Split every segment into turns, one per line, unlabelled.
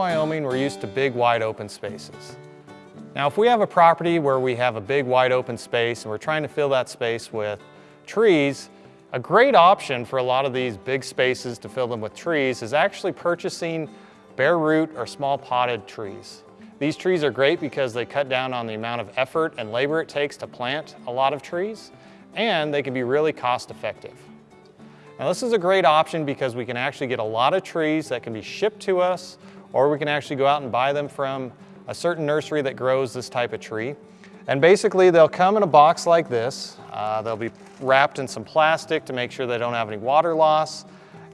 Wyoming, we're used to big, wide open spaces. Now, if we have a property where we have a big, wide open space and we're trying to fill that space with trees, a great option for a lot of these big spaces to fill them with trees is actually purchasing bare root or small potted trees. These trees are great because they cut down on the amount of effort and labor it takes to plant a lot of trees, and they can be really cost effective. Now this is a great option because we can actually get a lot of trees that can be shipped to us, or we can actually go out and buy them from a certain nursery that grows this type of tree. And basically they'll come in a box like this. Uh, they'll be wrapped in some plastic to make sure they don't have any water loss.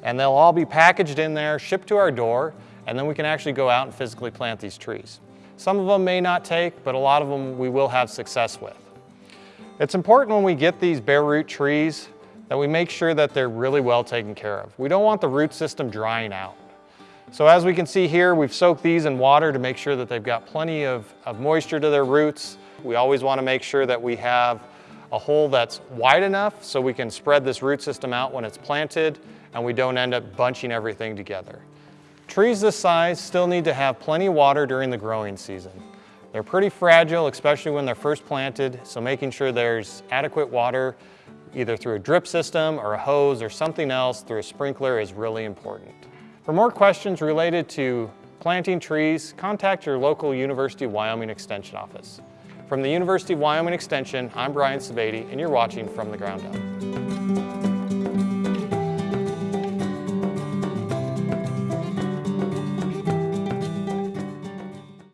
And they'll all be packaged in there, shipped to our door, and then we can actually go out and physically plant these trees. Some of them may not take, but a lot of them we will have success with. It's important when we get these bare root trees that we make sure that they're really well taken care of. We don't want the root system drying out. So as we can see here, we've soaked these in water to make sure that they've got plenty of, of moisture to their roots. We always want to make sure that we have a hole that's wide enough so we can spread this root system out when it's planted and we don't end up bunching everything together. Trees this size still need to have plenty of water during the growing season. They're pretty fragile, especially when they're first planted, so making sure there's adequate water either through a drip system or a hose or something else through a sprinkler is really important. For more questions related to planting trees, contact your local University of Wyoming Extension office. From the University of Wyoming Extension, I'm Brian Sebade, and you're watching From the Ground Up.